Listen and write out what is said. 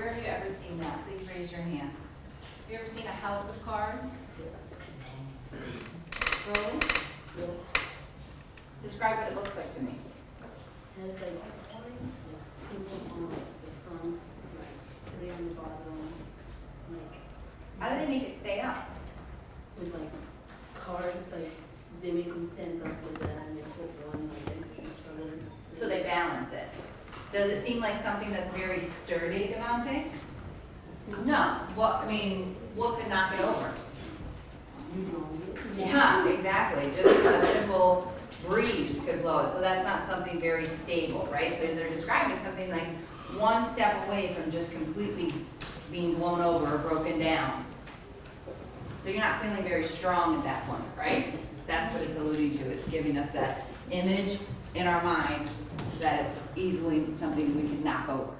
where have you ever seen that? Please raise your hand. Have you ever seen a house of cards? Roland, Yes. describe what it looks like to me. Has like people on the front, like three on the bottom, like How do they make it stay up? with like cards, like they make them stand up with that and they put one like against each other. So they balance it. Does it seem like something that's very sturdy, Devante? No, what, I mean, what could knock it over? Yeah, exactly, just a simple breeze could blow it, so that's not something very stable, right? So they're describing something like one step away from just completely being blown over or broken down. So you're not feeling very strong at that point, right? That's what it's alluding to, it's giving us that image in our mind that it's easily something we can knock over.